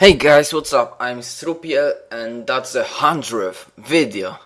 Hey guys, what's up? I'm Strupiel and that's the hundredth video.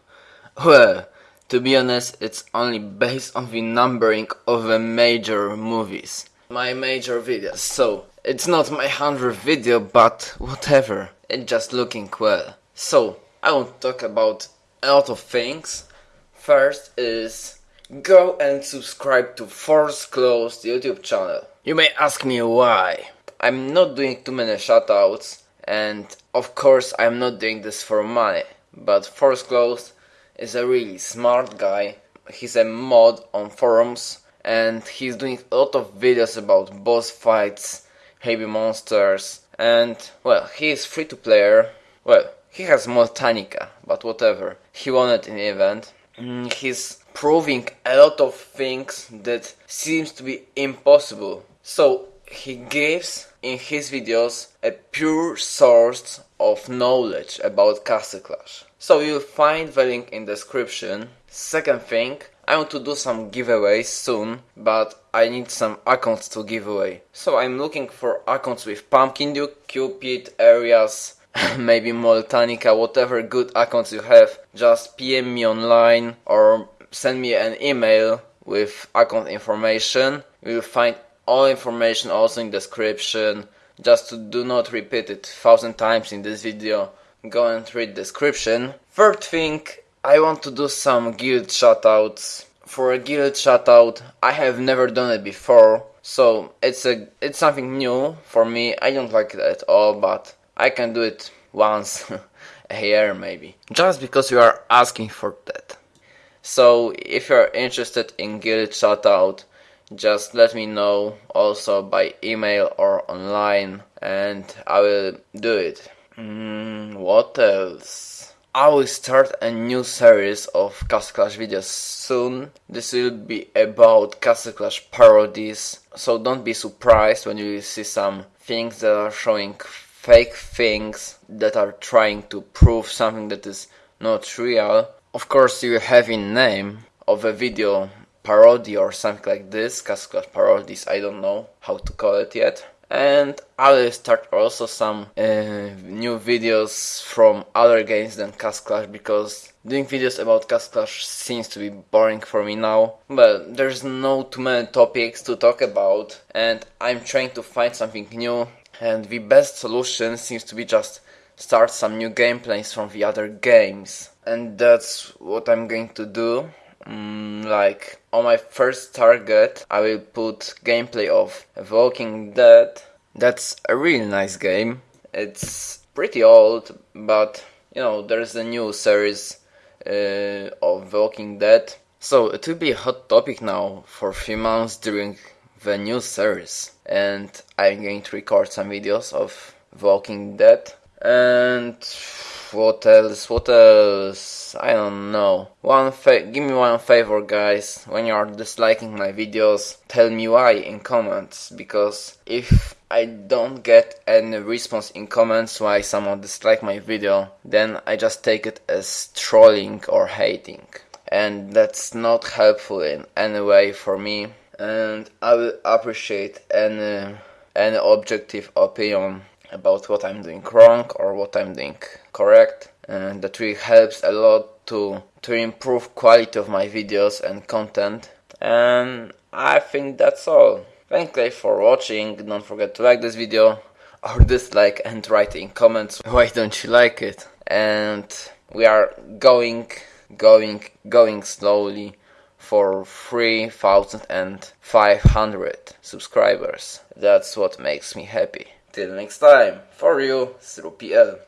Well, to be honest, it's only based on the numbering of the major movies. My major videos, so it's not my hundredth video, but whatever. It's just looking well. So, I want to talk about a lot of things. First is go and subscribe to Force Closed YouTube channel. You may ask me why. I'm not doing too many shoutouts and of course I'm not doing this for money but Force Closed is a really smart guy. He's a mod on forums and he's doing a lot of videos about boss fights heavy monsters and well he is free to player. Well he has Moltanica but whatever. He won it in the event. Mm, he's proving a lot of things that seems to be impossible. So he gives in his videos a pure source of knowledge about Castle Clash. So you'll find the link in description. Second thing, I want to do some giveaways soon, but I need some accounts to give away. So I'm looking for accounts with Pumpkin Duke, Cupid, Areas, maybe Moltanica, whatever good accounts you have. Just PM me online or send me an email with account information. You'll find all information also in description. Just to do not repeat it thousand times in this video. Go and read description. Third thing I want to do some guild shoutouts. For a guild shoutout I have never done it before. So it's a it's something new for me. I don't like it at all but I can do it once a year maybe. Just because you are asking for that. So if you're interested in guild shoutout just let me know also by email or online and I will do it. Mm, what else? I will start a new series of Castle Clash videos soon. This will be about Castle Clash parodies, so don't be surprised when you see some things that are showing fake things that are trying to prove something that is not real. Of course you have in name of a video parody or something like this, Clash parodies, I don't know how to call it yet. And I will start also some uh, new videos from other games than Clash because doing videos about Castle Clash seems to be boring for me now. But there's no too many topics to talk about and I'm trying to find something new and the best solution seems to be just start some new gameplays from the other games. And that's what I'm going to do Mm, like on my first target I will put gameplay of Walking Dead. That's a really nice game. It's pretty old, but you know there's a new series uh, of Walking Dead. So it will be a hot topic now for a few months during the new series. And I'm going to record some videos of Walking Dead. And what else? What else? I don't know. One give me one favor, guys. When you are disliking my videos, tell me why in comments. Because if I don't get any response in comments why someone dislike my video, then I just take it as trolling or hating. And that's not helpful in any way for me. And I will appreciate any any objective opinion about what I'm doing wrong or what I'm doing correct and that really helps a lot to to improve quality of my videos and content. And I think that's all. Thank you for watching, don't forget to like this video or dislike and write in comments why don't you like it. And we are going going going slowly for 3500 subscribers. That's what makes me happy Till next time, for real, through PL.